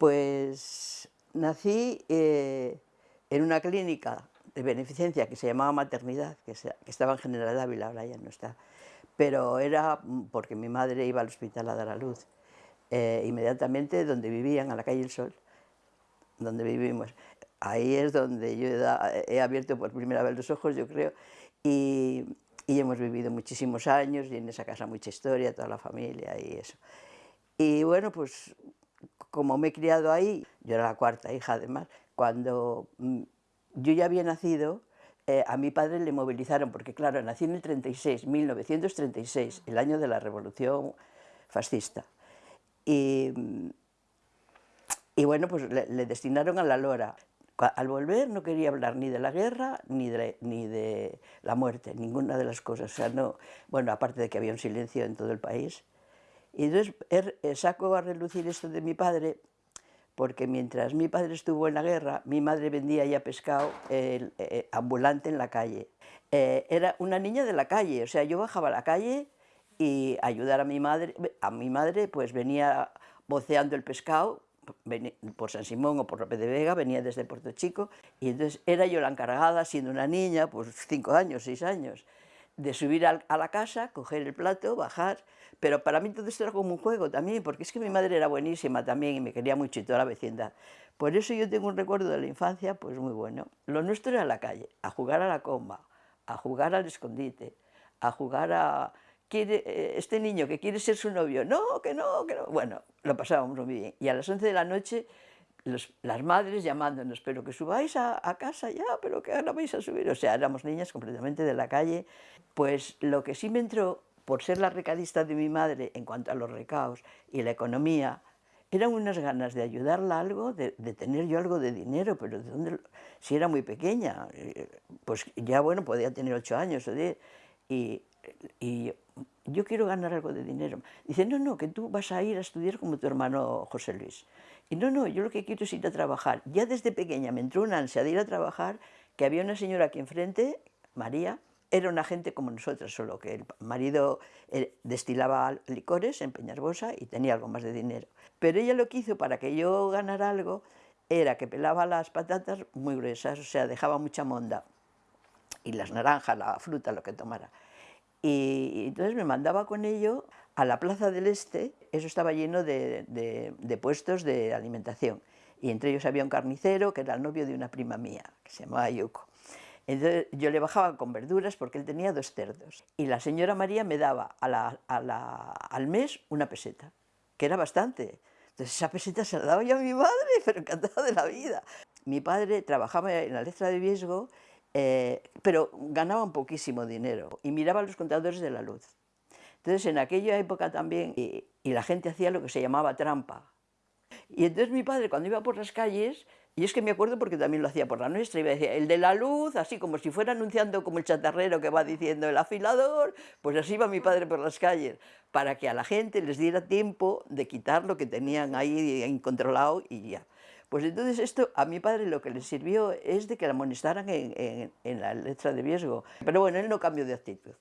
Pues nací eh, en una clínica de beneficencia que se llamaba Maternidad, que, estaba en General Ávila, ahora ya no está, pero era porque mi madre iba al hospital a dar a luz, eh, inmediatamente donde vivían, a la calle El Sol, donde vivimos. Ahí es donde yo he, abierto por primera vez los ojos, yo creo, y, y hemos vivido muchísimos años y en esa casa mucha historia, toda la familia y eso. Y bueno, pues como me he criado ahí, yo era la cuarta hija además, cuando mm, yo ya había nacido, eh, a mi padre le movilizaron, porque claro, nací en el 36, 1936, el año de la Revolución Fascista. Y, y bueno, pues le, destinaron a la Lora. Al volver no quería hablar ni de la guerra ni de, ni de la muerte, ninguna de las cosas. O sea, no, bueno, aparte de que había un silencio en todo el país. Y entonces er, eh, saco a relucir esto de mi padre, porque mientras mi padre estuvo en la guerra, mi madre vendía ya pescado eh, ambulante en la calle. Eh, era una niña de la calle, o sea, yo bajaba a la calle y ayudar a mi madre, a mi madre pues venía boceando el pescado por San Simón o por López de Vega, venía desde Puerto Chico, y entonces era yo la encargada, siendo una niña, pues cinco años, seis años, de subir a la casa, coger el plato, bajar, pero para mí todo esto era como un juego también, porque es que mi madre era buenísima también y me quería mucho y toda la vecindad. Por eso yo tengo un recuerdo de la infancia pues muy bueno. Lo nuestro era la calle, a jugar a la comba, a jugar al escondite, a jugar a... Quiere, eh, este niño que quiere ser su novio, no, que no, que no. Bueno, lo pasábamos muy bien. Y a las 11 de la noche las madres llamándonos, pero que subáis a, casa ya, pero que ahora vais a subir. O sea, éramos niñas completamente de la calle. Pues lo que sí me entró, por ser la recadista de mi madre en cuanto a los recaos y la economía, eran unas ganas de ayudarla algo, de, tener yo algo de dinero, pero. Si era muy pequeña, eh, pues ya bueno, podía tener ocho años o diez, y, y yo quiero ganar algo de dinero. Dice, no, no, que tú vas a ir a estudiar como tu hermano José Luis. Y no, no, yo lo que quiero es ir a trabajar. Ya desde pequeña me entró una ansia de ir a trabajar, que había una señora aquí enfrente, María, era una gente como nosotros, solo que el marido eh, destilaba licores en Peñarbosa y tenía algo más de dinero. Pero ella lo que hizo para que yo ganara algo era que pelaba las patatas muy gruesas, o sea, dejaba mucha monda, y las naranjas, la fruta, lo que tomara. Y, entonces me mandaba con ello a la Plaza del Este, eso estaba lleno de, puestos de alimentación, y entre ellos había un carnicero que era el novio de una prima mía, que se llamaba Yuko. Entonces yo le bajaba con verduras porque él tenía dos cerdos, y la señora María me daba al mes una peseta, que era bastante. Entonces esa peseta se la daba yo a mi madre, pero encantada de la vida. Mi padre trabajaba en la letra de Viesgo eh, pero ganaban poquísimo dinero y miraban los contadores de la luz. Entonces en aquella época también, y, la gente hacía lo que se llamaba trampa. Y entonces mi padre cuando iba por las calles, y es que me acuerdo porque también lo hacía por la nuestra, iba a decir, el de la luz, así como si fuera anunciando como el chatarrero que va diciendo el afilador, pues así iba mi padre por las calles, para que a la gente les diera tiempo de quitar lo que tenían ahí incontrolado y ya. Pues entonces esto a mi padre lo que le sirvió es de que la amonestaran en, la letra de riesgo. Pero bueno, él no cambió de actitud.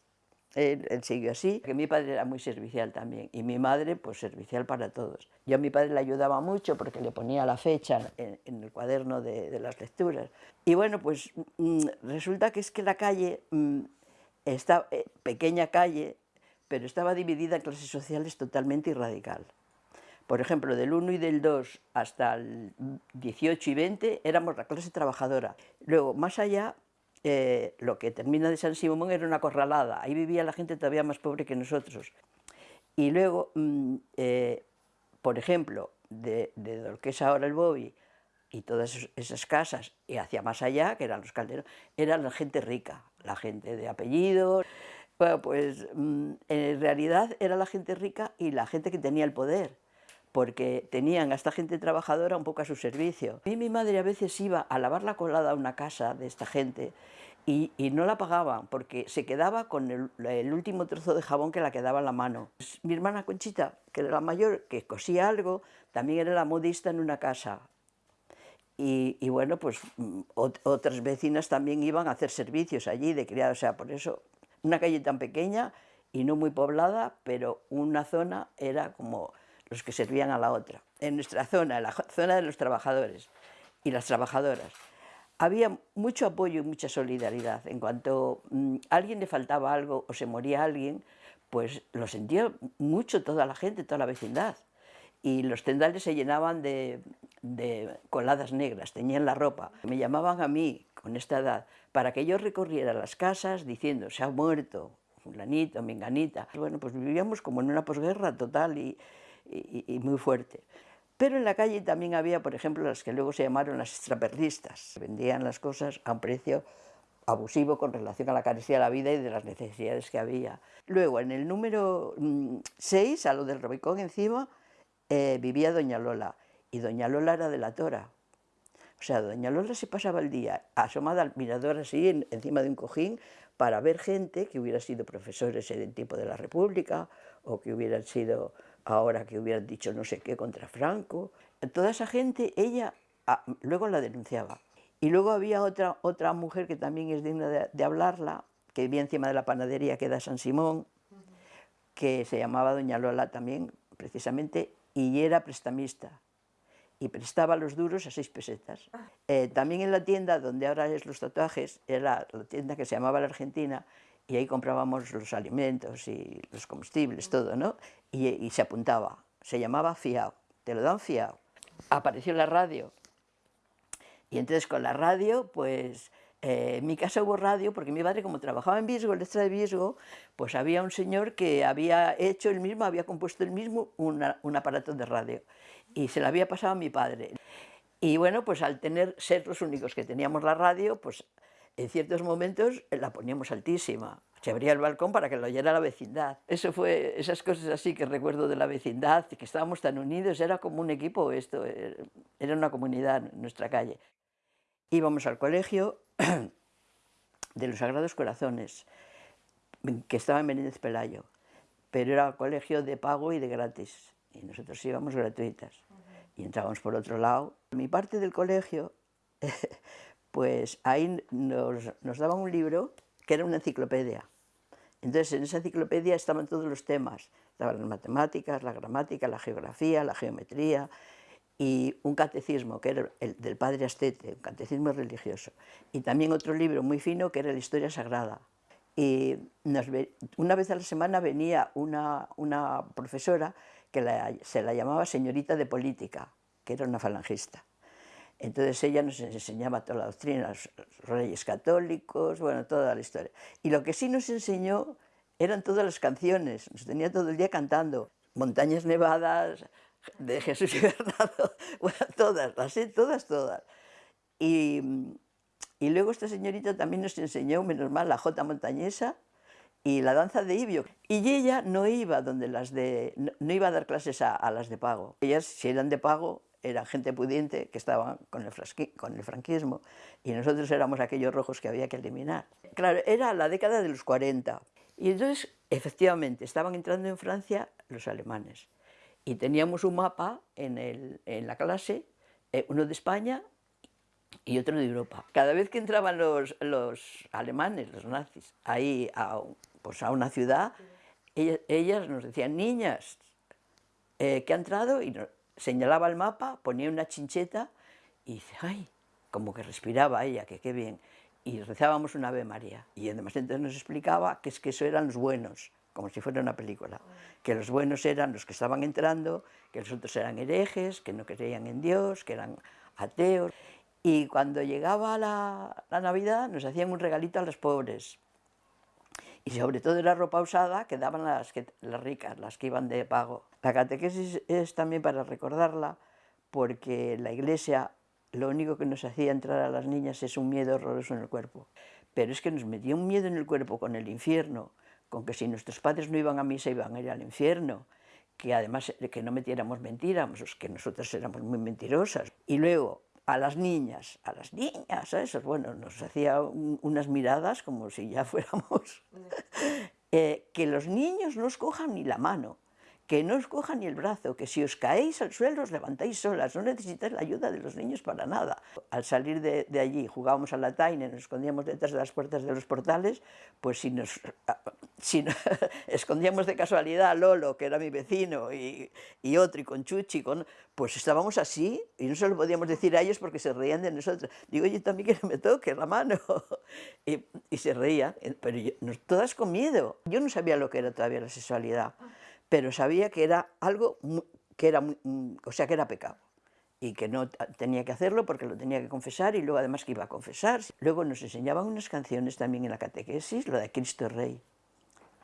Él, siguió así, que mi padre era muy servicial también y mi madre pues servicial para todos. Yo a mi padre le ayudaba mucho porque le ponía la fecha en, el cuaderno de, las lecturas. Y bueno, pues mm, resulta que es que la calle, mm, está, eh, pequeña calle, pero estaba dividida en clases sociales totalmente y radical. Por ejemplo, del 1 y del 2 hasta el 18 y 20 éramos la clase trabajadora. Luego, más allá, eh, lo que termina de San Simón era una corralada. Ahí vivía la gente todavía más pobre que nosotros. Y luego, mm, eh, por ejemplo, de, de, es ahora el Bobby y todas esas casas, y hacia más allá, que eran los calderos, era la gente rica, la gente de apellidos. Bueno, pues mm, en realidad era la gente rica y la gente que tenía el poder porque tenían a esta gente trabajadora un poco a su servicio. Y mi madre a veces iba a lavar la colada a una casa de esta gente y, no la pagaban porque se quedaba con el, último trozo de jabón que la quedaba en la mano. Pues mi hermana Conchita, que era la mayor, que cosía algo, también era la modista en una casa. Y, bueno, pues mm, otras vecinas también iban a hacer servicios allí de criado, o sea, por eso una calle tan pequeña y no muy poblada, pero una zona era como los que servían a la otra. en nuestra zona, la zona de los trabajadores y las trabajadoras, había mucho apoyo y mucha solidaridad. En cuanto a mm, alguien le faltaba algo o se moría alguien, pues lo sentía mucho toda la gente, toda la vecindad. Y los tendales se llenaban de, coladas negras, tenían la ropa. Me llamaban a mí, con esta edad, para que yo recorriera las casas diciendo, se ha muerto fulanito, menganita. Bueno, pues vivíamos como en una posguerra total y, y muy fuerte. Pero en la calle también había, por ejemplo, las que luego se llamaron las extraperlistas. Vendían las cosas a un precio abusivo con relación a la carecia de la vida y de las necesidades que había. Luego, en el número 6, mm, a lo del Robicón encima, eh, vivía Doña Lola, y Doña Lola era de la Tora. O sea, Doña Lola se pasaba el día asomada al mirador así, encima de un cojín, para ver gente que hubiera sido profesores en el tiempo de la República, o que hubieran sido ahora que hubieran dicho no sé qué contra Franco. Toda esa gente, ella ah, luego la denunciaba. Y luego había otra, otra mujer que también es digna de, hablarla, que vivía encima de la panadería que da San Simón, que se llamaba Doña Lola también, precisamente, y era prestamista. Y prestaba los duros a seis pesetas. Eh, también en la tienda donde ahora es los tatuajes, era la tienda que se llamaba La Argentina, y ahí comprábamos los alimentos y los combustibles, todo, ¿no? Y, se apuntaba, se llamaba fiao, te lo dan fiao. Apareció la radio, y entonces con la radio, pues eh, en mi casa hubo radio, porque mi padre como trabajaba en Visgo, el extra de Visgo, pues había un señor que había hecho el mismo, había compuesto el mismo un aparato de radio, y se lo había pasado a mi padre. Y bueno, pues al tener, ser los únicos que teníamos la radio, pues en ciertos momentos la poníamos altísima. Se abría el balcón para que lo oyera la vecindad. Eso fue, esas cosas así que recuerdo de la vecindad, que estábamos tan unidos, era como un equipo esto, eh, era una comunidad nuestra calle. Íbamos al colegio de los Sagrados Corazones, que estaba en Menéndez Pelayo, pero era colegio de pago y de gratis, y nosotros íbamos gratuitas. Y entrábamos por otro lado. Mi parte del colegio pues ahí nos, daban un libro que era una enciclopedia. Entonces en esa enciclopedia estaban todos los temas, estaban las matemáticas, la gramática, la geografía, la geometría y un catecismo que era el del padre Astete, un catecismo religioso, y también otro libro muy fino que era la historia sagrada. Y una vez a la semana venía una, profesora que se la llamaba señorita de política, que era una falangista. Entonces ella nos enseñaba toda la doctrina, los reyes católicos, bueno, toda la historia. Y lo que sí nos enseñó eran todas las canciones, nos tenía todo el día cantando. Montañas Nevadas, de Jesús y Bernardo, bueno, todas, las sé, todas, todas. Y, y, luego esta señorita también nos enseñó, menos mal, la jota montañesa y la danza de Ibio. Y ella no iba donde las de, no, iba a dar clases a, a las de pago. Ellas, si eran de pago, era gente pudiente que el, con el franquismo y nosotros éramos aquellos rojos que había que eliminar. Claro, era la década de los 40 y entonces efectivamente estaban entrando en Francia los alemanes y teníamos un mapa en, el, en la clase, eh, uno de España y otro de Europa. Cada vez que entraban los, los alemanes, los nazis, ahí a, pues a una ciudad, ellas, nos decían, niñas, eh, que ha entrado y señalaba el mapa, ponía una chincheta y dice, ay, como que respiraba ella, que qué bien. Y rezábamos una Ave María. Y además entonces nos explicaba que es que eso eran los buenos, como si fuera una película. Que los buenos eran los que estaban entrando, que los otros eran herejes, que no creían en Dios, que eran ateos. Y cuando llegaba la, la Navidad nos hacían un regalito a los pobres. Y sobre todo la ropa usada que daban las, las ricas, las que iban de pago. La catequesis es también para recordarla porque la iglesia lo único que nos hacía entrar a las niñas es un miedo horroroso en el cuerpo. Pero es que nos metía un miedo en el cuerpo con el infierno, con que si nuestros padres no iban a misa iban a ir al infierno, que además que no metiéramos mentiras, que nosotras éramos muy mentirosas. Y luego a las niñas, a las niñas, a esos, bueno, nos hacía unas miradas como si ya fuéramos... Eh, que los niños no os cojan ni la mano, que no os coja ni el brazo, que si os caéis al suelo os levantáis solas, no necesitáis la ayuda de los niños para nada. Al salir de, allí jugábamos a la taina, nos escondíamos detrás de las puertas de los portales, pues si nos, si escondíamos de casualidad a Lolo, que era mi vecino, y, y otro, y con Chuchi, pues estábamos así, y no se lo podíamos decir a ellos porque se reían de nosotros. Digo, yo también que me toque la mano. y, y, se reían, pero todas con miedo. Yo no sabía lo que era todavía la sexualidad pero sabía que era algo que era, mm, o sea, que era pecado y que no tenía que hacerlo porque lo tenía que confesar y luego además que iba a confesar. Luego nos enseñaban unas canciones también en la catequesis, lo de Cristo Rey.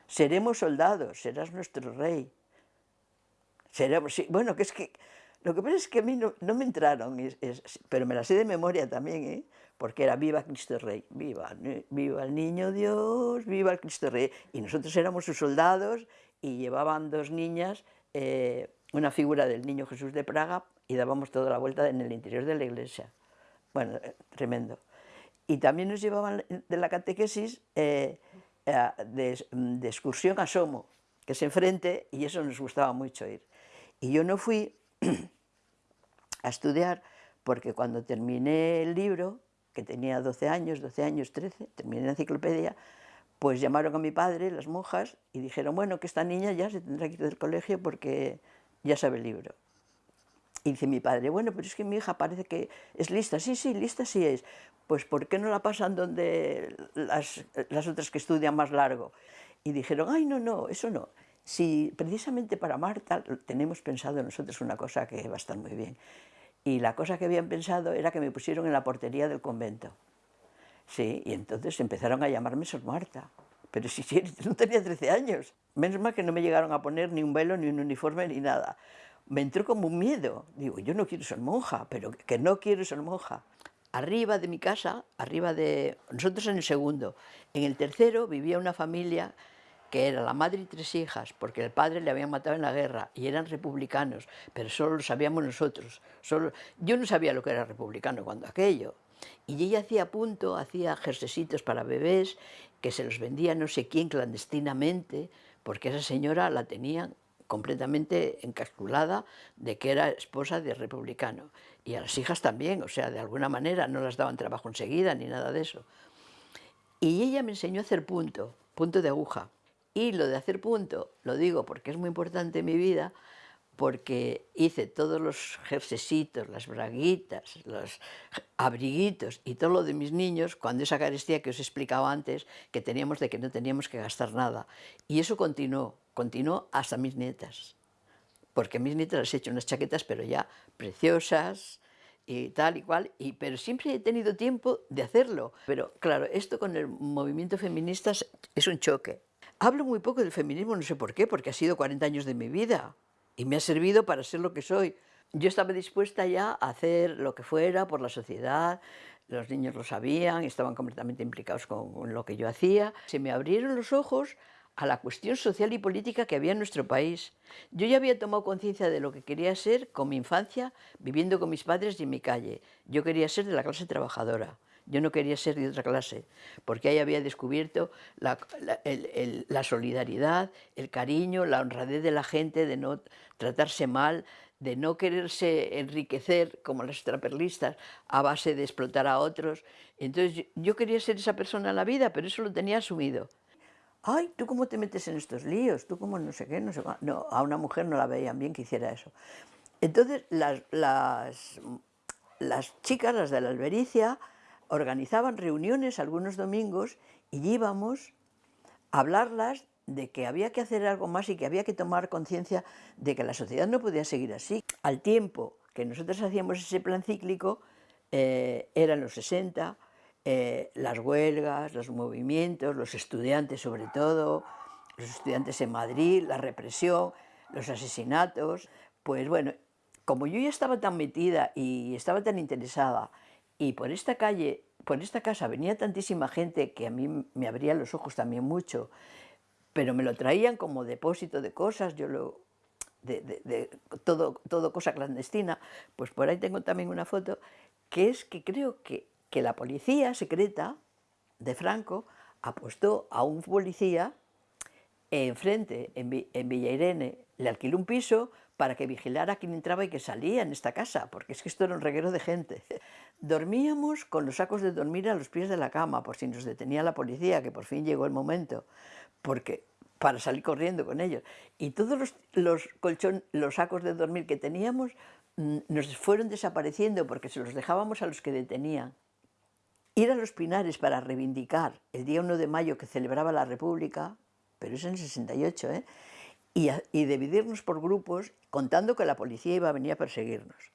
Seremos soldados, serás nuestro rey. Seremos, sí, bueno, que es que lo que pasa es que a mí no, me entraron, pero me las sé de memoria también, ¿eh? porque era viva Cristo Rey, viva, viva el niño Dios, viva el Cristo Rey. Y nosotros éramos sus soldados y llevaban dos niñas eh, una figura del niño Jesús de Praga y dábamos toda la vuelta en el interior de la iglesia. Bueno, eh, tremendo. Y también nos llevaban de la catequesis eh, de, de, excursión a Somo, que es enfrente, y eso nos gustaba mucho ir. Y yo no fui a estudiar porque cuando terminé el libro, que tenía 12 años, 12 años, 13, terminé la enciclopedia, pues llamaron a mi padre, las monjas, y dijeron, bueno, que esta niña ya se tendrá que ir del colegio porque ya sabe el libro. Y dice mi padre, bueno, pero es que mi hija parece que es lista. Sí, sí, lista sí es. Pues ¿por qué no la pasan donde las, otras que estudian más largo? Y dijeron, ay, no, no, eso no. Si precisamente para Marta tenemos pensado nosotros una cosa que va a estar muy bien. Y la cosa que habían pensado era que me pusieron en la portería del convento. Sí, y entonces empezaron a llamarme Sor Marta. Pero si, no tenía 13 años. Menos mal que no me llegaron a poner ni un velo, ni un uniforme, ni nada. Me entró como un miedo. Digo, yo no quiero ser monja, pero que no quiero ser monja. Arriba de mi casa, arriba de... Nosotros en el segundo. En el tercero vivía una familia que era la madre y tres hijas, porque el padre le habían matado en la guerra y eran republicanos, pero solo lo sabíamos nosotros. Solo... Yo no sabía lo que era republicano cuando aquello, y ella hacía punto, hacía jersecitos para bebés, que se los vendía no sé quién clandestinamente, porque esa señora la tenían completamente encasculada de que era esposa de republicano. Y a las hijas también, o sea, de alguna manera no las daban trabajo enseguida ni nada de eso. Y ella me enseñó a hacer punto, punto de aguja. Y lo de hacer punto, lo digo porque es muy importante en mi vida, porque hice todos los jersecitos, las braguitas, los abriguitos y todo lo de mis niños cuando esa carestía que os he explicado antes, que teníamos de que no teníamos que gastar nada. Y eso continuó, continuó hasta mis nietas. Porque a mis nietas les he hecho unas chaquetas, pero ya preciosas, y tal y cual, y, pero siempre he tenido tiempo de hacerlo. Pero claro, esto con el movimiento feminista es un choque. Hablo muy poco del feminismo, no sé por qué, porque ha sido 40 años de mi vida y me ha servido para ser lo que soy. Yo estaba dispuesta ya a hacer lo que fuera por la sociedad, los niños lo sabían, estaban completamente implicados con lo que yo hacía. Se me abrieron los ojos a la cuestión social y política que había en nuestro país. Yo ya había tomado conciencia de lo que quería ser con mi infancia, viviendo con mis padres y en mi calle. Yo quería ser de la clase trabajadora. Yo no quería ser de otra clase, porque ahí había descubierto la, solidaridad, el cariño, la honradez de la gente, de no tratarse mal, de no quererse enriquecer como las extraperlistas a base de explotar a otros. Entonces yo quería ser esa persona en la vida, pero eso lo tenía asumido. Ay, ¿tú cómo te metes en estos líos? ¿Tú cómo no sé qué? No, sé no a una mujer no la veían bien que hiciera eso. Entonces las, las, las chicas, las de la albericia, organizaban reuniones algunos domingos y íbamos a hablarlas de que había que hacer algo más y que había que tomar conciencia de que la sociedad no podía seguir así. Al tiempo que nosotros hacíamos ese plan cíclico, eh, eran los 60, eh, las huelgas, los movimientos, los estudiantes sobre todo, los estudiantes en Madrid, la represión, los asesinatos, pues bueno, como yo ya estaba tan metida y estaba tan interesada y por esta calle, por esta casa venía tantísima gente que a mí me abría los ojos también mucho, pero me lo traían como depósito de cosas, yo lo, de, todo, todo cosa clandestina, pues por ahí tengo también una foto, que es que creo que, que la policía secreta de Franco apostó a un policía enfrente, en, en Villa Irene, le alquiló un piso para que vigilara a quien entraba y que salía en esta casa, porque es que esto era un reguero de gente. Dormíamos con los sacos de dormir a los pies de la cama, por si nos detenía la policía, que por fin llegó el momento, porque para salir corriendo con ellos. Y todos los, los, los sacos de dormir que teníamos mm, nos fueron desapareciendo porque se los dejábamos a los que detenían. Ir a los Pinares para reivindicar el día 1 de mayo que celebraba la República, pero es en el 68, ¿eh? Y, dividirnos por grupos contando que la policía iba a venir a perseguirnos.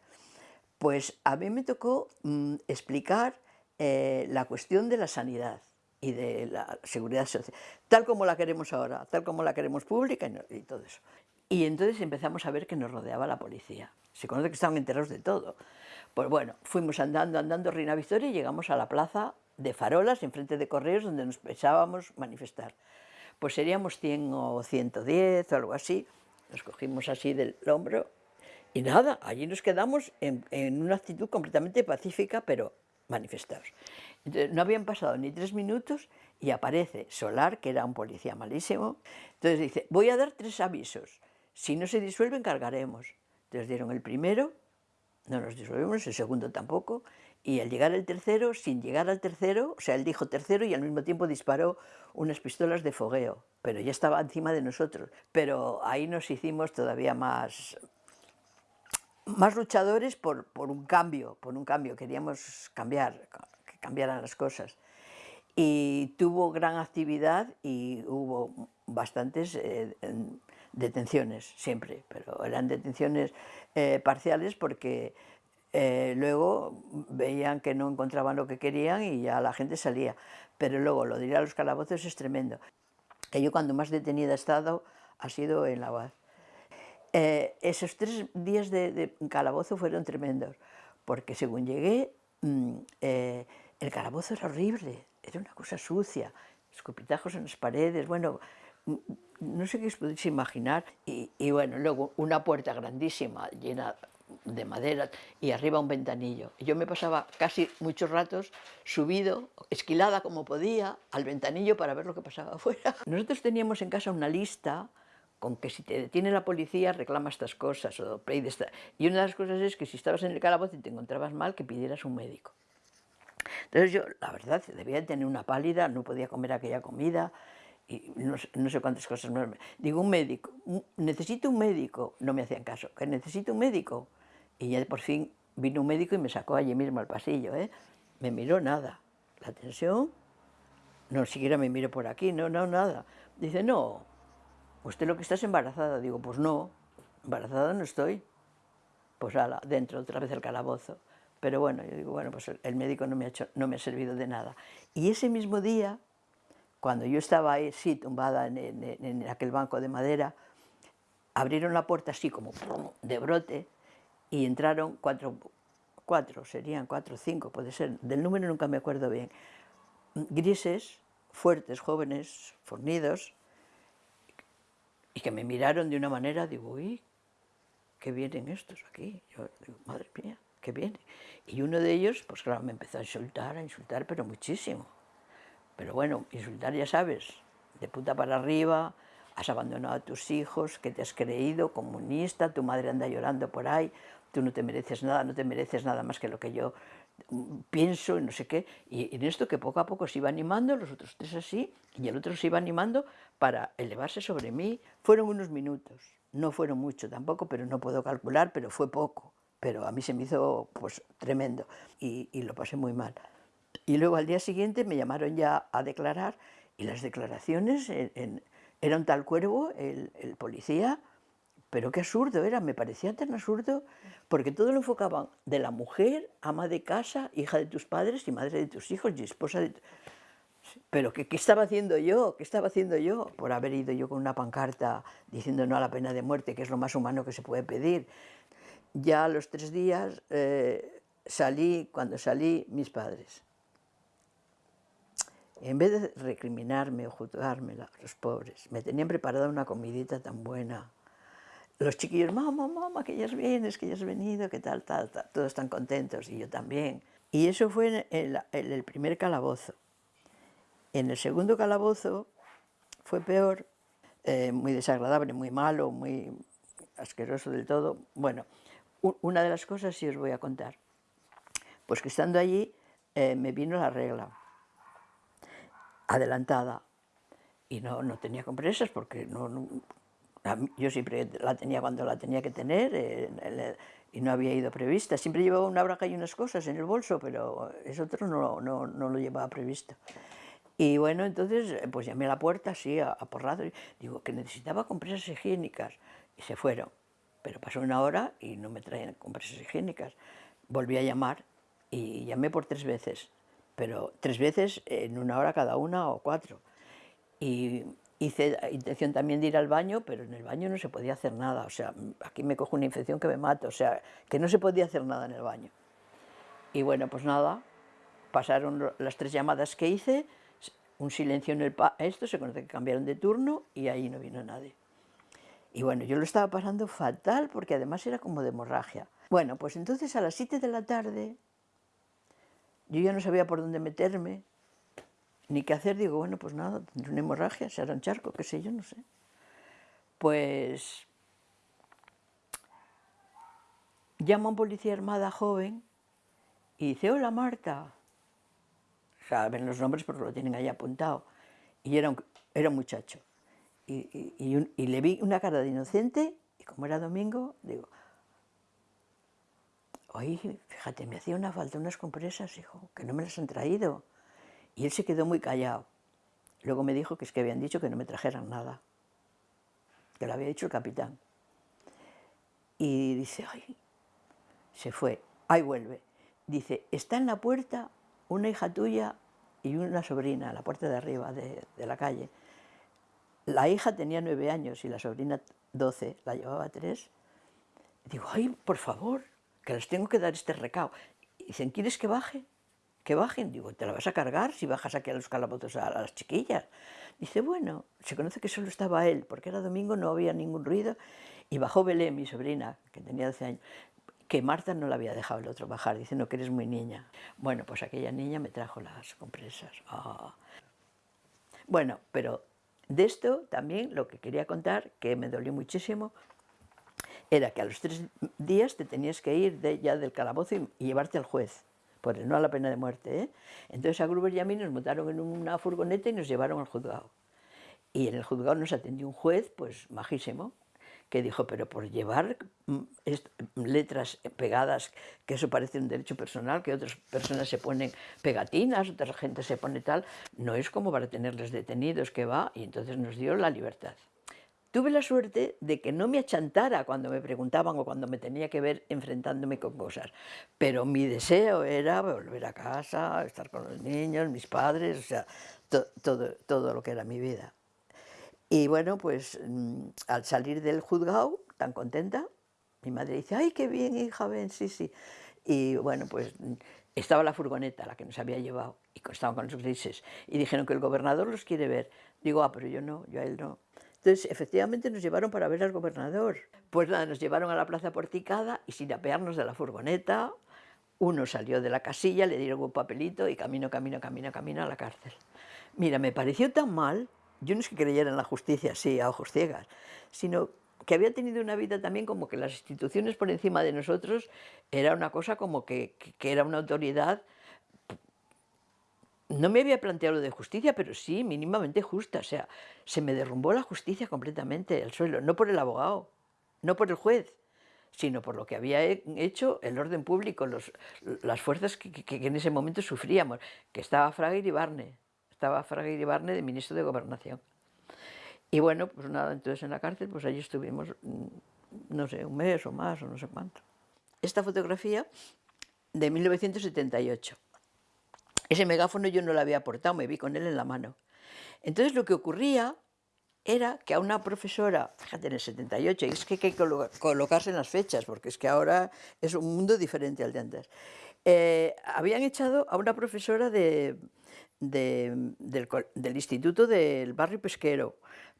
Pues a mí me tocó mmm, explicar eh, la cuestión de la sanidad y de la seguridad social, tal como la queremos ahora, tal como la queremos pública y, y todo eso. Y entonces empezamos a ver que nos rodeaba la policía. Se conoce que estaban enterados de todo. Pues bueno, fuimos andando, andando Reina Victoria y llegamos a la plaza de Farolas, enfrente de Correos, donde nos pensábamos manifestar. Pues seríamos 100 o 110 o algo así. Nos cogimos así del hombro y nada, allí nos quedamos en, en una actitud completamente pacífica, pero manifestados. Entonces, no habían pasado ni tres minutos y aparece Solar, que era un policía malísimo. Entonces dice, voy a dar tres avisos. Si no se disuelven, cargaremos. Entonces dieron el primero, no nos disolvemos, el segundo tampoco, y al llegar el tercero, sin llegar al tercero, o sea, él dijo tercero y al mismo tiempo disparó unas pistolas de fogueo, pero ya estaba encima de nosotros. Pero ahí nos hicimos todavía más, más luchadores por, por un cambio, por un cambio, queríamos cambiar, que cambiaran las cosas. Y tuvo gran actividad y hubo bastantes eh, detenciones siempre, pero eran detenciones eh, parciales porque eh, luego veían que no encontraban lo que querían y ya la gente salía. Pero luego lo de a los calabozos es tremendo. Que yo cuando más detenida he estado ha sido en la UAD. Eh, esos tres días de, calabozo fueron tremendos, porque según llegué, mmm, eh, el calabozo era horrible, era una cosa sucia, escupitajos en las paredes, bueno, no sé qué os podéis imaginar, y, y, bueno, luego una puerta grandísima, llena de madera, y arriba un ventanillo. Yo me pasaba casi muchos ratos subido, esquilada como podía, al ventanillo para ver lo que pasaba afuera. Nosotros teníamos en casa una lista con que si te detiene la policía reclama estas cosas, o y una de las cosas es que si estabas en el calabozo y te encontrabas mal, que pidieras un médico. Entonces yo, la verdad, debía tener una pálida, no podía comer aquella comida, y no, no, sé cuántas cosas más. Digo, un médico, necesito un médico. No me hacían caso, que necesito un médico. Y ya por fin vino un médico y me sacó allí mismo al pasillo. ¿eh? Me miró nada. La tensión, no siquiera me miró por aquí, no, no, nada. Dice, no, usted lo que está es embarazada. Digo, pues no, embarazada no estoy. Pues ala, dentro otra vez el calabozo. Pero bueno, yo digo, bueno, pues el médico no me ha, no me ha servido de nada. Y ese mismo día cuando yo estaba ahí, sí, tumbada en, en, en aquel banco de madera, abrieron la puerta así como de brote y entraron cuatro, cuatro, serían cuatro cinco, puede ser, del número nunca me acuerdo bien, grises, fuertes, jóvenes, fornidos, y que me miraron de una manera, digo, uy, ¿qué vienen estos aquí? Yo digo, madre mía, ¿qué vienen? Y uno de ellos, pues claro, me empezó a insultar, a insultar, pero muchísimo. Pero bueno, insultar ya sabes, de puta para arriba, has abandonado a tus hijos, que te has creído, comunista, tu madre anda llorando por ahí, tú no te mereces nada, no te mereces nada más que lo que yo mm, pienso y no sé qué. Y en esto que poco a poco se iba animando, los otros tres así, y el otro se iba animando para elevarse sobre mí. Fueron unos minutos, no fueron mucho tampoco, pero no puedo calcular, pero fue poco. Pero a mí se me hizo pues tremendo y, lo pasé muy mal. Y luego al día siguiente me llamaron ya a declarar y las declaraciones en, era un tal cuervo, el, policía, pero qué absurdo era, me parecía tan absurdo, porque todo lo enfocaban de la mujer, ama de casa, hija de tus padres y madre de tus hijos y esposa de... Pero ¿qué, ¿qué, estaba haciendo yo? ¿Qué estaba haciendo yo? Por haber ido yo con una pancarta diciendo no a la pena de muerte, que es lo más humano que se puede pedir. Ya a los tres días eh, salí, cuando salí, mis padres en vez de recriminarme o juzgarme los pobres, me tenían preparada una comidita tan buena. Los chiquillos, mamá, mamá, que ya vienes, que ya has venido, que tal, tal, tal, todos están contentos y yo también. Y eso fue en el, primer calabozo. En el segundo calabozo fue peor eh, muy desagradable, muy malo, muy asqueroso del todo. Bueno, una de las cosas sí os voy a contar. Pues que estando allí eh, me vino la regla, adelantada, y no, no tenía compresas porque no, yo siempre la tenía cuando la tenía que tener eh, y no había ido prevista. Siempre llevaba una braga y unas cosas en el bolso, pero eso otro no, no, no lo llevaba previsto. Y bueno, entonces pues llamé a la puerta así, aporrado, y digo que necesitaba compresas higiénicas. Y se fueron. Pero pasó una hora y no me traían compresas higiénicas. Volví a llamar y llamé por tres veces, pero tres veces en una hora cada una o cuatro. Y hice intención también de ir al baño, pero en el baño no se podía hacer nada. O sea, aquí me cojo una infección que me mata. O sea, que no se podía hacer nada en el baño. Y bueno, pues nada, pasaron las tres llamadas que hice, un silencio en el esto, se conoce que cambiaron de turno y ahí no vino nadie. Y bueno, yo lo estaba pasando fatal porque además era como de hemorragia. Bueno, pues entonces a las 7 de la tarde yo ya no sabía por dónde meterme, ni qué hacer. Digo, bueno, pues nada, tendré una hemorragia, será un charco, qué sé yo, no sé. Pues llama a un policía armada joven y dice, hola Marta, saben los nombres porque lo tienen ahí apuntado. Y era un, era un muchacho. Y, y, le vi una cara de inocente, y como era domingo, digo, oye, fíjate, me hacía una falta unas compresas, hijo, que no me las han traído. Y él se quedó muy callado. Luego me dijo que es que habían dicho que no me trajeran nada, que lo había dicho el capitán. Y dice, ay, se fue, ahí vuelve. Dice, está en la puerta una hija tuya y una sobrina, a la puerta de arriba de, la calle. La hija tenía nueve años y la sobrina doce, la llevaba tres. Digo, ay, por favor, que les tengo que dar este recao. Y dicen, ¿quieres que baje? Que bajen. Digo, ¿te la vas a cargar si bajas aquí a los calabozos a, las chiquillas? Dice, bueno, se conoce que solo estaba él, porque era domingo, no había ningún ruido. Y bajó Belén, mi sobrina, que tenía 12 años que Marta no la había dejado el otro bajar, diciendo que eres muy niña. Bueno, pues aquella niña me trajo las compresas. Ah. Bueno, pero de esto también lo que quería contar, que me dolió muchísimo, era que a los tres días te tenías que ir de, ya del calabozo y, llevarte al juez, por no a la pena de muerte. ¿eh? Entonces a Gruber y a mí nos montaron en una furgoneta y nos llevaron al juzgado. Y en el juzgado nos atendió un juez, pues majísimo, que dijo, pero por llevar mm, letras pegadas, que eso parece un derecho personal, que otras personas se ponen pegatinas, otra gente se pone tal, no es como para tenerles detenidos, que va, y entonces nos dio la libertad. Tuve la suerte de que no me achantara cuando me preguntaban o cuando me tenía que ver enfrentándome con cosas, pero mi deseo era volver a casa, estar con los niños, mis padres, o sea, todo, todo lo que era mi vida. Y bueno, pues mm, al salir del juzgado, tan contenta, mi madre dice, ¡ay, qué bien, hija, ven, sí, sí! Y bueno, pues mm, estaba la furgoneta, la que nos había llevado, y estaban con los grises, y dijeron que el gobernador los quiere ver. Digo, ah, pero yo no, yo a él no. Entonces, efectivamente, nos llevaron para ver al gobernador. Pues nada, nos llevaron a la plaza porticada y sin apearnos de la furgoneta, uno salió de la casilla, le dieron un papelito y camino, camino, camino, camino a la cárcel. Mira, me pareció tan mal yo no es que creyera en la justicia así, a ojos ciegas, sino que había tenido una vida también como que las instituciones por encima de nosotros era una cosa como que, era una autoridad no me había planteado lo de justicia, pero sí mínimamente justa. O sea, se me derrumbó la justicia completamente al suelo, no por el abogado, no por el juez, sino por lo que había hecho el orden público, las fuerzas que, en ese momento sufríamos, que estaba Fraga y Barne estaba Fraga Barne de ministro de Gobernación. Y bueno, pues nada, entonces en la cárcel, pues allí estuvimos, mm, no sé, un mes o más, o no sé cuánto. Esta fotografía de 1978. Ese megáfono yo no lo había aportado, me vi con él en la mano. Entonces lo que ocurría era que a una profesora, fíjate en el 78, y es que hay que colocarse en las fechas, porque es que ahora es un mundo diferente al de antes, eh, habían echado a una profesora de, del, instituto del barrio pesquero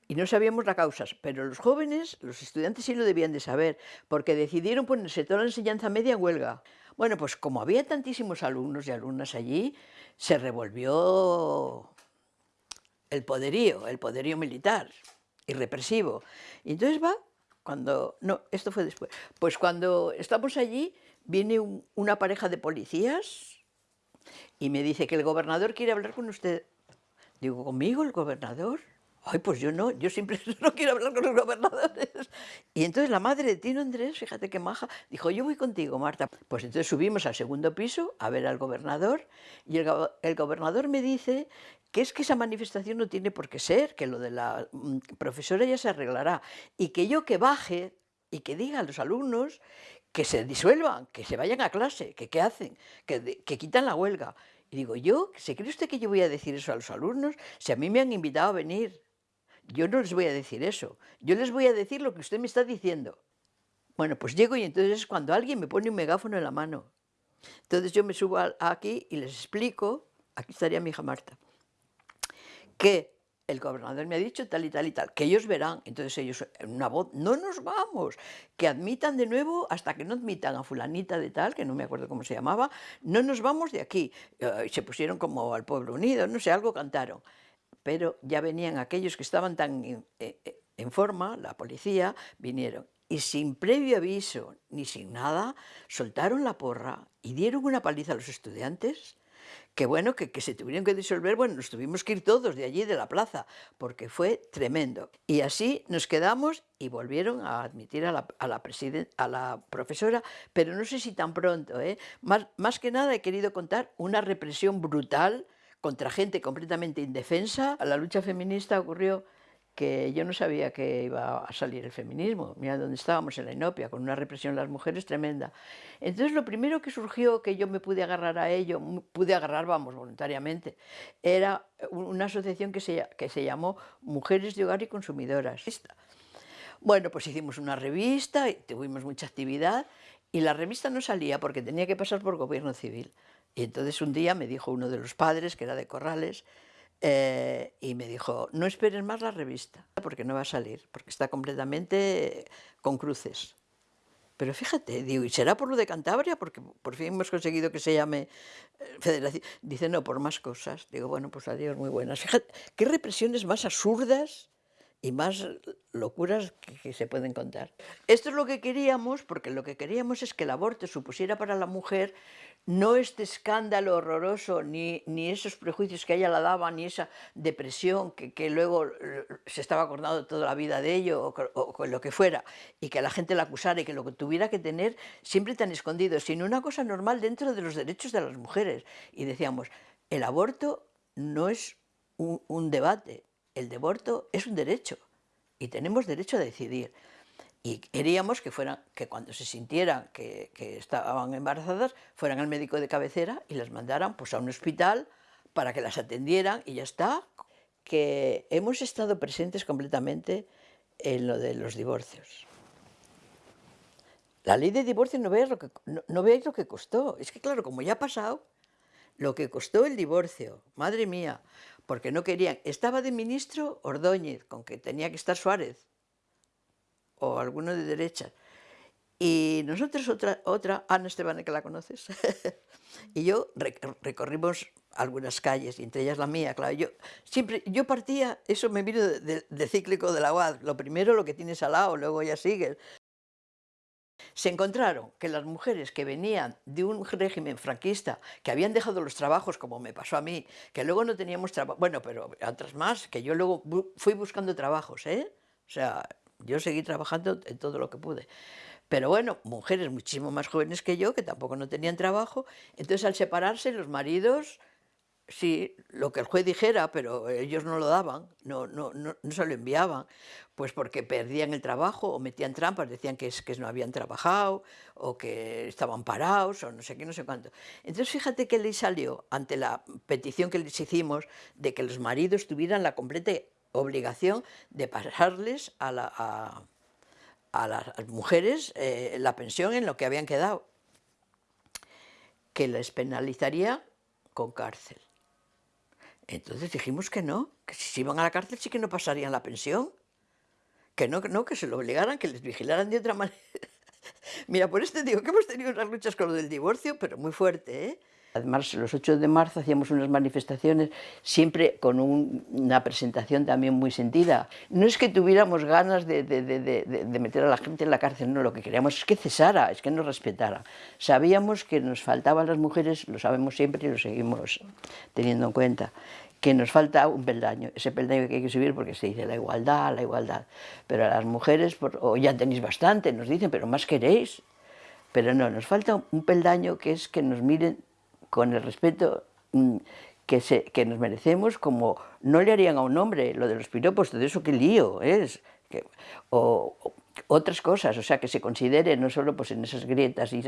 y no sabíamos la causa, pero los jóvenes, los estudiantes sí lo debían de saber, porque decidieron ponerse toda la enseñanza media en huelga. Bueno, pues como había tantísimos alumnos y alumnas allí, se revolvió el poderío, el poderío militar. y represivo. Y entonces va, cuando, no, esto fue después, pues cuando estamos allí, viene una pareja de policías y me dice que el gobernador quiere hablar con usted. Digo, ¿conmigo el gobernador? Ay, pues yo no, yo siempre no quiero hablar con los gobernadores. Y entonces la madre de Tino Andrés, fíjate qué maja, dijo, yo voy contigo, Marta. Pues entonces subimos al segundo piso a ver al gobernador y el, gobernador me dice que es que esa manifestación no tiene por qué ser, que lo de la mm, profesora ya se arreglará y que yo que baje y que diga a los alumnos que se disuelvan, que se vayan a clase, que qué hacen, que quitan la huelga. Y digo, yo, ¿se cree usted que yo voy a decir eso a los alumnos? Si a mí me han invitado a venir, yo no les voy a decir eso. Yo les voy a decir lo que usted me está diciendo. Bueno, pues llego y entonces es cuando alguien me pone un megáfono en la mano. Entonces yo me subo aquí y les explico, aquí estaría mi hija Marta, que el gobernador me ha dicho tal y tal y tal, que ellos verán, entonces ellos en una voz, no nos vamos, que admitan de nuevo hasta que no admitan a fulanita de tal, que no me acuerdo cómo se llamaba, no nos vamos de aquí. Eh, y se pusieron como al pueblo unido, no sé, algo cantaron. Pero ya venían aquellos que estaban tan en, eh, eh, en forma, la policía, vinieron y sin previo aviso ni sin nada, soltaron la porra y dieron una paliza a los estudiantes que bueno, que, se tuvieron que disolver, bueno, nos tuvimos que ir todos de allí, de la plaza, porque fue tremendo. Y así nos quedamos y volvieron a admitir a la, profesora, pero no sé si tan pronto, ¿eh? más que nada he querido contar una represión brutal contra gente completamente indefensa. La lucha feminista ocurrió que yo no sabía que iba a salir el feminismo. Mira dónde estábamos, en la Inopia, con una represión de las mujeres tremenda. Entonces lo primero que surgió, que yo me pude agarrar a ello, pude agarrar, vamos, voluntariamente, era una asociación que se, que se llamó Mujeres de Hogar y Consumidoras. Bueno, pues hicimos una revista y tuvimos mucha actividad y la revista no salía porque tenía que pasar por gobierno civil. Y entonces un día me dijo uno de los padres, que era de Corrales, eh, y me dijo, no esperes más la revista, porque no va a salir, porque está completamente con cruces. Pero fíjate, digo, ¿y será por lo de Cantabria? Porque por fin hemos conseguido que se llame eh, Federación. Dice, no, por más cosas. Digo, bueno, pues adiós, muy buenas. Fíjate, qué represiones más absurdas y más locuras que, se pueden contar. Esto es lo que queríamos, porque lo que queríamos es que el aborto supusiera para la mujer no este escándalo horroroso, ni, ni esos prejuicios que ella la daba, ni esa depresión que, que luego eh, se estaba acordando toda la vida de ello, o, o, lo que fuera, y que la gente la acusara y que lo que tuviera que tener siempre tan escondido, sino una cosa normal dentro de los derechos de las mujeres. Y decíamos, el aborto no es un debate, el aborto es un derecho y tenemos derecho a decidir. Y queríamos que, fueran, que cuando se sintieran que, estaban embarazadas, fueran al médico de cabecera y las mandaran pues, a un hospital para que las atendieran y ya está. Que hemos estado presentes completamente en lo de los divorcios. La ley de divorcio no veis lo que, no, no veis lo que costó. Es que claro, como ya ha pasado, lo que costó el divorcio, madre mía, porque no querían. Estaba de ministro Ordóñez, con que tenía que estar Suárez, o alguno de derecha. Y nosotros otra, otra Ana Esteban, que la conoces, y yo recorrimos algunas calles, entre ellas la mía, claro. Yo, siempre, yo partía, eso me vino de cíclico de la UAD, lo primero lo que tienes al lado, luego ya sigues. Se encontraron que las mujeres que venían de un régimen franquista, que habían dejado los trabajos, como me pasó a mí, que luego no teníamos trabajo, bueno, pero otras más, que yo luego fui buscando trabajos, ¿eh? O sea, yo seguí trabajando en todo lo que pude. Pero bueno, mujeres muchísimo más jóvenes que yo, que tampoco no tenían trabajo, entonces al separarse los maridos sí, lo que el juez dijera, pero ellos no lo daban, no, no, no, no, se lo enviaban, pues porque perdían el trabajo o metían trampas, decían que, no habían trabajado o que estaban parados o no sé qué, no sé cuánto. Entonces fíjate que le salió ante la petición que les hicimos de que los maridos tuvieran la completa obligación de pasarles a las mujeres eh, la pensión en lo que habían quedado, que les penalizaría con cárcel. Entonces dijimos que no, que si se iban a la cárcel sí que no pasarían la pensión, que no, que no, que se lo obligaran, que les vigilaran de otra manera. Mira, por este digo que hemos tenido unas luchas con lo del divorcio, pero muy fuerte, ¿eh? Además, los 8 de marzo hacíamos unas manifestaciones siempre con una presentación también muy sentida. No es que tuviéramos ganas de, de, meter a la gente en la cárcel, no, lo que queríamos es que cesara, es que nos respetara. Sabíamos que nos faltaban las mujeres, lo sabemos siempre y lo seguimos teniendo en cuenta, que nos falta un peldaño, ese peldaño que hay que subir porque se dice la igualdad, la igualdad. Pero a las mujeres, o ya tenéis bastante, nos dicen, pero más queréis. Pero no, nos falta un peldaño que es que nos miren con el respeto mm, que, se, que nos merecemos, como no le harían a un hombre lo de los piropos, todo eso qué lío es, o, otras cosas, o sea, que se considere no solo pues, en esas grietas y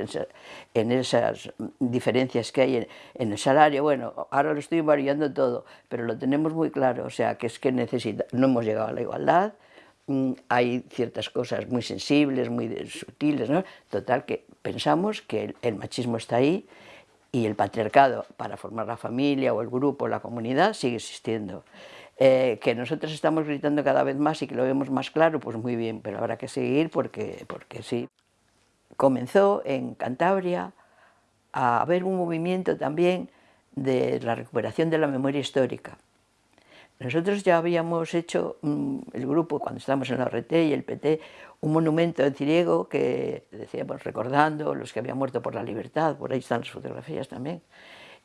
en esas diferencias que hay en, el salario, bueno, ahora lo estoy variando todo, pero lo tenemos muy claro, o sea, que es que necesita, no hemos llegado a la igualdad, mm, hay ciertas cosas muy sensibles, muy sutiles, ¿no? Total, que pensamos que el machismo está ahí y el patriarcado para formar la familia o el grupo, la comunidad, sigue existiendo. Eh, que nosotros estamos gritando cada vez más y que lo vemos más claro, pues muy bien, pero habrá que seguir porque, porque sí. Comenzó en Cantabria a haber un movimiento también de la recuperación de la memoria histórica. Nosotros ya habíamos hecho, mm, el grupo, cuando estábamos en la RT y el PT, un monumento en Ciriego que decíamos recordando los que habían muerto por la libertad, por ahí están las fotografías también.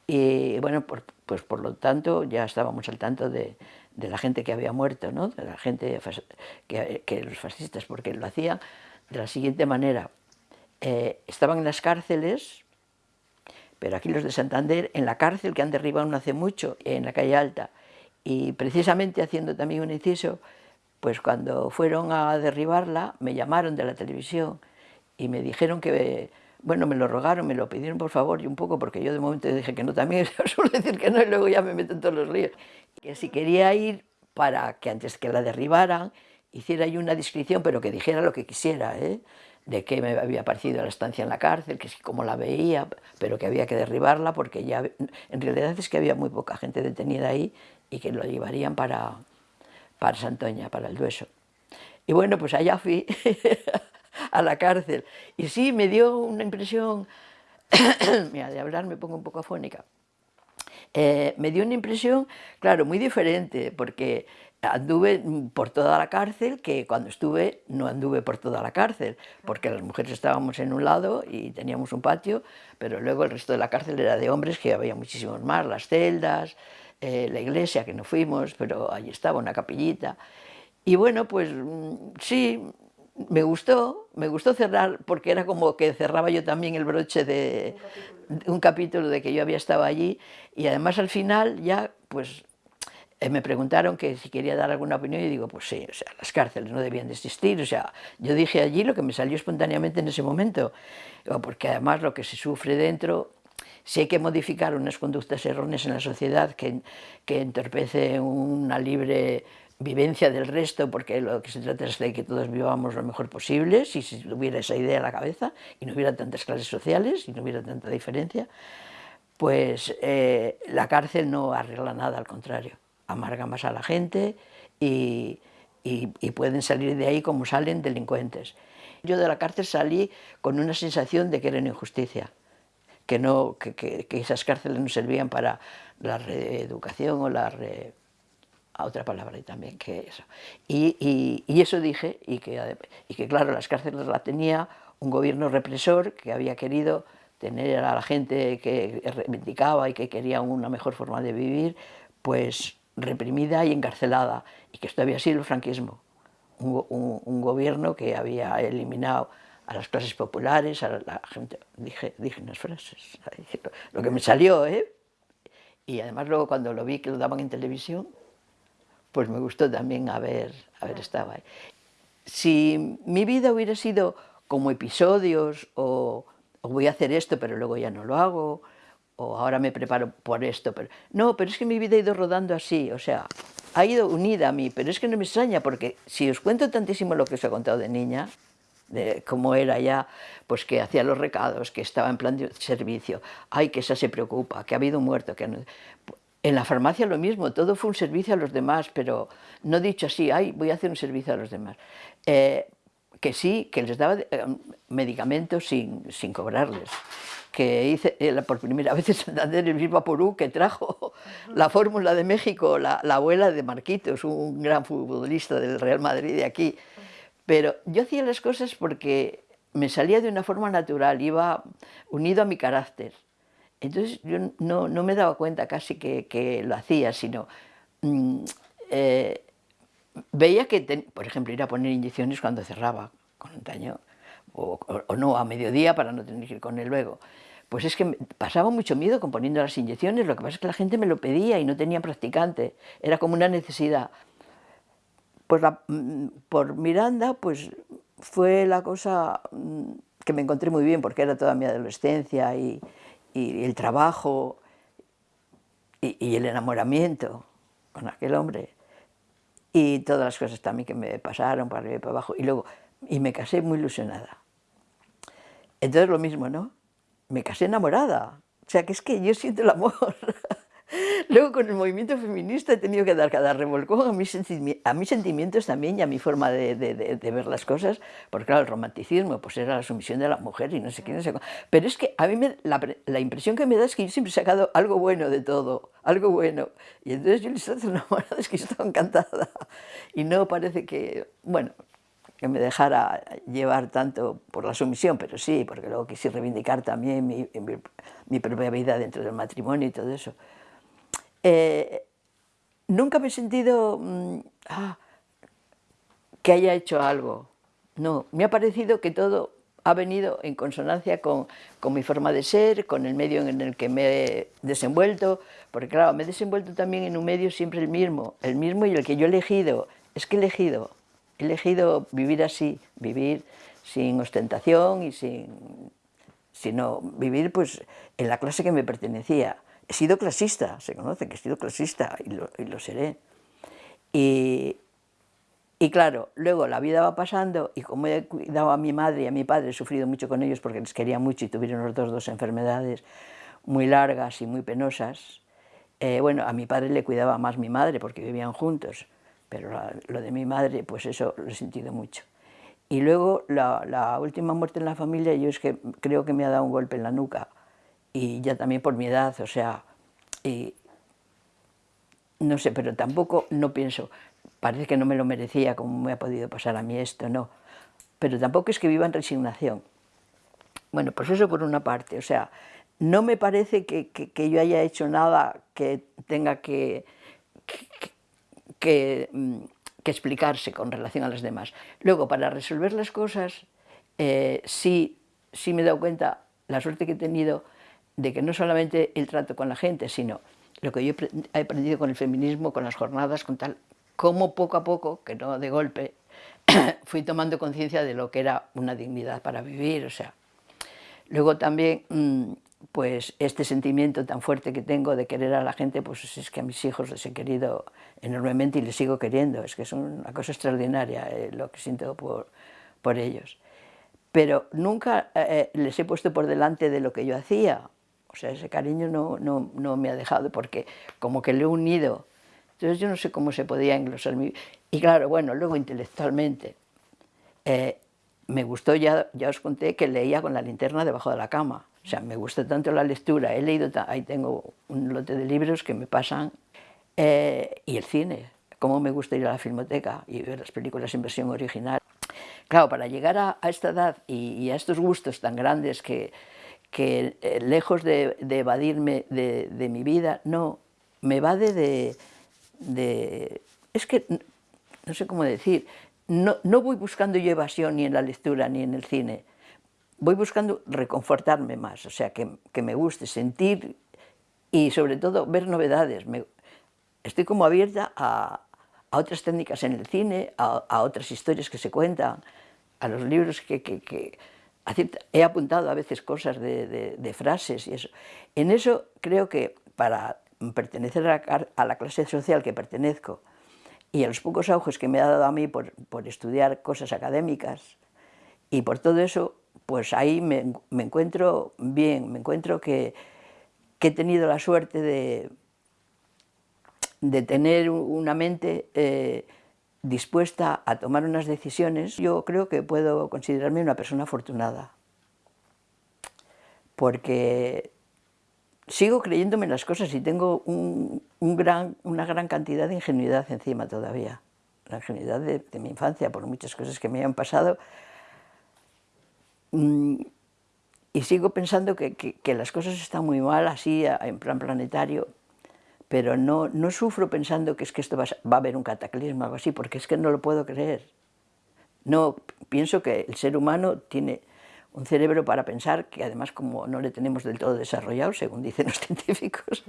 Y bueno, pues por lo tanto ya estábamos al tanto de, la gente que había muerto, ¿no? de la gente, que, que los fascistas, porque lo hacían de la siguiente manera. Eh, estaban en las cárceles, pero aquí los de Santander, en la cárcel que han derribado no hace mucho, en la calle Alta, y precisamente haciendo también un inciso, pues cuando fueron a derribarla, me llamaron de la televisión y me dijeron que, bueno, me lo rogaron, me lo pidieron por favor y un poco, porque yo de momento dije que no también, suelo decir que no y luego ya me meto en todos los ríos. Que si quería ir para que antes que la derribaran, hiciera yo una descripción, pero que dijera lo que quisiera, ¿eh? de qué me había parecido la estancia en la cárcel, que cómo la veía, pero que había que derribarla porque ya, en realidad es que había muy poca gente detenida ahí y que lo llevarían para, para Santoña, para el Dueso. Y bueno, pues allá fui a la cárcel. Y sí, me dio una impresión, mira, de hablar me pongo un poco afónica, eh, me dio una impresión, claro, muy diferente, porque anduve por toda la cárcel, que cuando estuve no anduve por toda la cárcel, porque las mujeres estábamos en un lado y teníamos un patio, pero luego el resto de la cárcel era de hombres, que había muchísimos más, las celdas, eh, la iglesia, que no fuimos, pero allí estaba una capillita. Y bueno, pues mm, sí, me gustó, me gustó cerrar, porque era como que cerraba yo también el broche de un capítulo de que yo había estado allí, y además al final ya, pues eh, me preguntaron que si quería dar alguna opinión y digo, pues sí, o las cárceles no debían de existir, o sea, yo dije allí lo que me salió espontáneamente en ese momento, porque además lo que se sufre dentro si hay que modificar unas conductas erróneas en la sociedad que, que entorpece una libre vivencia del resto, porque lo que se trata es de que todos vivamos lo mejor posible, si tuviera esa idea en la cabeza y no hubiera tantas clases sociales y no hubiera tanta diferencia, pues eh, la cárcel no arregla nada, al contrario, amarga más a la gente y, y, y pueden salir de ahí como salen delincuentes. Yo de la cárcel salí con una sensación de que era una injusticia, que, no, que, que, esas cárceles no servían para la reeducación o la re, a otra palabra también que eso. Y, y, y, eso dije, y que, y que claro, las cárceles las tenía un gobierno represor que había querido tener a la gente que reivindicaba y que quería una mejor forma de vivir, pues reprimida y encarcelada, y que esto había sido el franquismo, un, un, un gobierno que había eliminado a las clases populares, a la gente, dije, unas frases, lo que me salió, ¿eh? Y además luego cuando lo vi que lo daban en televisión, pues me gustó también haber, haber estado ahí. Si mi vida hubiera sido como episodios, o, o voy a hacer esto pero luego ya no lo hago, o ahora me preparo por esto, pero... No, pero es que mi vida ha ido rodando así, o sea, ha ido unida a mí, pero es que no me extraña, porque si os cuento tantísimo lo que os he contado de niña, de cómo era ya, pues que hacía los recados, que estaba en plan de servicio, ay, que esa se preocupa, que ha habido un muerto, que En la farmacia lo mismo, todo fue un servicio a los demás, pero no dicho así, ay, voy a hacer un servicio a los demás. Eh, que sí, que les daba eh, medicamentos sin, sin cobrarles. que hice eh, por primera vez en Santander el mismo Porú que trajo la fórmula de México, la, abuela de Marquitos, un gran futbolista del Real Madrid de aquí. Pero yo hacía las cosas porque me salía de una forma natural, iba unido a mi carácter. Entonces yo no, me daba cuenta casi que, lo hacía, sino mm, eh, veía que, por ejemplo, ir a poner inyecciones cuando cerraba con un taño, o, no, a mediodía para no tener que ir con él luego. Pues es que pasaba mucho miedo componiendo las inyecciones, lo que pasa es que la gente me lo pedía y no tenía practicante, era como una necesidad. Pues mm, por Miranda, pues fue la cosa mm, que me encontré muy bien, porque era toda mi adolescencia y, el trabajo y, el enamoramiento con aquel hombre. Y todas las cosas también que me pasaron para arriba y para abajo. Y luego y me casé muy ilusionada. Entonces lo mismo ¿no? me casé enamorada. O sea que es que yo siento el amor Luego con el movimiento feminista he tenido que dar cada revolcón a mis, a mis sentimientos también y a mi forma de, ver las cosas, porque claro, el romanticismo pues era la sumisión de la mujer y no sé qué, no sé Pero es que a mí la, impresión que me da es que yo siempre he sacado algo bueno de todo, algo bueno. Y entonces yo le estoy enamorada, es que estaba encantada. Y no parece que, bueno, que me dejara llevar tanto por la sumisión, pero sí, porque luego quise reivindicar también mi, mi propia vida dentro del matrimonio y todo eso. Eh, nunca me he sentido mm, ah, que haya hecho algo. No, me ha parecido que todo ha venido en consonancia con, mi forma de ser, con el medio en el que me he desenvuelto, porque claro, me he desenvuelto también en un medio siempre el mismo, el mismo y el que yo he elegido. Es que he elegido, he elegido vivir así, vivir sin ostentación y sin, sino vivir pues en la clase que me pertenecía. He sido clasista, se conoce que he sido clasista y lo, seré. Y, claro, luego la vida va pasando y como he cuidado a mi madre y a mi padre, he sufrido mucho con ellos porque les quería mucho y tuvieron los dos dos enfermedades muy largas y muy penosas. Eh, bueno, a mi padre le cuidaba más mi madre porque vivían juntos, pero lo de mi madre, pues eso lo he sentido mucho. Y luego la, la, última muerte en la familia, yo es que creo que me ha dado un golpe en la nuca, y ya también por mi edad, o sea, y no sé, pero tampoco no pienso, parece que no me lo merecía como me ha podido pasar a mí esto, no, pero tampoco es que viva en resignación. Bueno, pues eso por una parte, o sea, no me parece que, que, yo haya hecho nada que tenga que, que, mm, explicarse con relación a las demás. Luego, para resolver las cosas, eh, sí, sí me he dado cuenta, la suerte que he tenido, de que no solamente el trato con la gente, sino lo que yo he aprendido con el feminismo, con las jornadas, con tal, cómo poco a poco, que no de golpe, fui tomando conciencia de lo que era una dignidad para vivir, o sea. Luego también, mm, pues este sentimiento tan fuerte que tengo de querer a la gente, pues es que a mis hijos les he querido enormemente y les sigo queriendo, es que es una cosa extraordinaria eh, lo que siento por, por ellos. Pero nunca eh, eh, les he puesto por delante de lo que yo hacía, sea, ese cariño no, no, no, me ha dejado porque como que lo he unido. Entonces yo no sé cómo se podía englosar mi... Y claro, bueno, luego intelectualmente. Eh, me gustó, ya, ya os conté, que leía con la linterna debajo de la cama. O sea, me gusta tanto la lectura, he leído, ahí tengo un lote de libros que me pasan, eh, y el cine, cómo me gusta ir a la filmoteca y ver las películas en versión original. Claro, para llegar a, esta edad y, a estos gustos tan grandes que, que eh, lejos de, evadirme de, mi vida, no, me va de, de, Es que, no sé cómo decir, no, no voy buscando yo evasión ni en la lectura ni en el cine, voy buscando reconfortarme más, o sea, que, que me guste, sentir y sobre todo ver novedades. Me, estoy como abierta a, a, otras técnicas en el cine, a, a, otras historias que se cuentan, a los libros que, que, que he apuntado a veces cosas de, frases y eso. En eso creo que para pertenecer a la, clase social que pertenezco y a los pocos auges que me ha dado a mí por, estudiar cosas académicas y por todo eso, pues ahí me, encuentro bien, me encuentro que, he tenido la suerte de, de tener una mente eh, dispuesta a tomar unas decisiones, yo creo que puedo considerarme una persona afortunada. porque sigo creyéndome en las cosas y tengo un, gran, una gran cantidad de ingenuidad encima todavía, la ingenuidad de, mi infancia, por muchas cosas que me han pasado, mm, y sigo pensando que, que, las cosas están muy mal así, en plan planetario, pero no, no sufro pensando que es que esto va, va a haber un cataclismo o algo así, porque es que no lo puedo creer. No, pienso que el ser humano tiene un cerebro para pensar que además como no le tenemos del todo desarrollado, según dicen los científicos,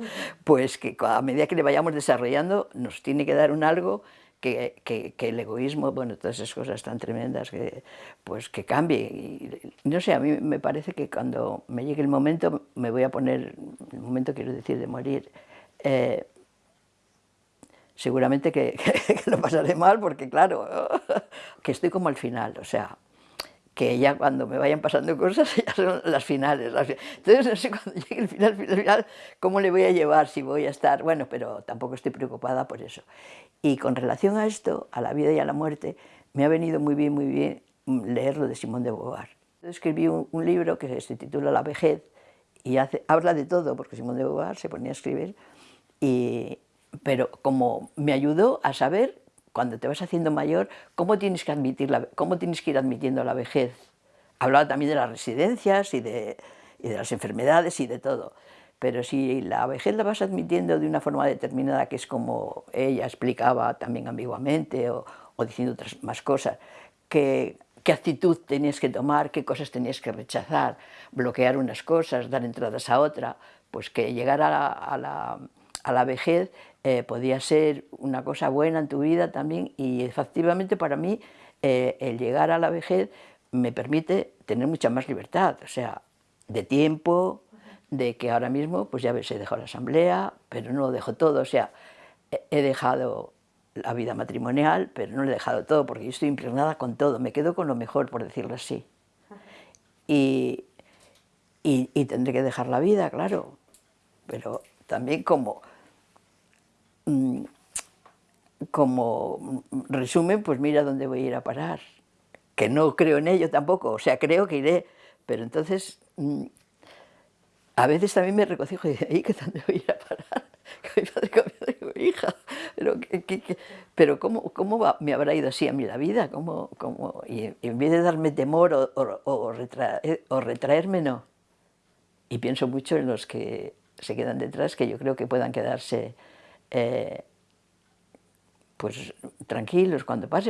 pues que a medida que le vayamos desarrollando nos tiene que dar un algo que, que, el egoísmo, bueno, todas esas cosas tan tremendas, que, pues que cambie. Y, no sé, a mí me parece que cuando me llegue el momento, me voy a poner, el momento quiero decir de morir, eh, seguramente que, que, lo pasaré mal porque claro, que estoy como al final, o sea, que ya cuando me vayan pasando cosas ya son las finales. Entonces no sé cuando llegue el final, final, final, cómo le voy a llevar, si voy a estar, bueno, pero tampoco estoy preocupada por eso. Y con relación a esto, a la vida y a la muerte, me ha venido muy bien, muy bien leerlo de Simón de Beauvoir. Escribí un, un libro que se titula La vejez y hace, habla de todo, porque Simón de Beauvoir se ponía a escribir, y, pero como me ayudó a saber cuando te vas haciendo mayor, ¿cómo tienes que, admitir la, cómo tienes que ir admitiendo la vejez? Hablaba también de las residencias y de, y de las enfermedades y de todo. Pero si la vejez la vas admitiendo de una forma determinada, que es como ella explicaba también ambiguamente o, o diciendo otras más cosas, que, qué actitud tenías que tomar, qué cosas tenías que rechazar, bloquear unas cosas, dar entradas a otra, pues que llegar a la, a la, a la vejez eh, podía ser una cosa buena en tu vida también. Y efectivamente para mí eh, el llegar a la vejez me permite tener mucha más libertad, o sea, de tiempo, de que ahora mismo, pues ya ves, he dejado la asamblea, pero no lo dejo todo, o sea, he dejado la vida matrimonial, pero no lo he dejado todo, porque yo estoy impregnada con todo, me quedo con lo mejor, por decirlo así. Y, y, y tendré que dejar la vida, claro, pero también como como resumen, pues mira dónde voy a ir a parar, que no creo en ello tampoco, o sea, creo que iré, pero entonces mm, a veces también me recocijo y digo, ¿y qué dónde voy a ir a parar? Que mi padre cambió de hija, pero, pero ¿cómo, cómo me habrá ido así a mí la vida? ¿Cómo, cómo? Y, en vez de darme temor o, o, o, retraer, o retraerme, no. Y pienso mucho en los que se quedan detrás, que yo creo que puedan quedarse eh, pues tranquilos cuando pase.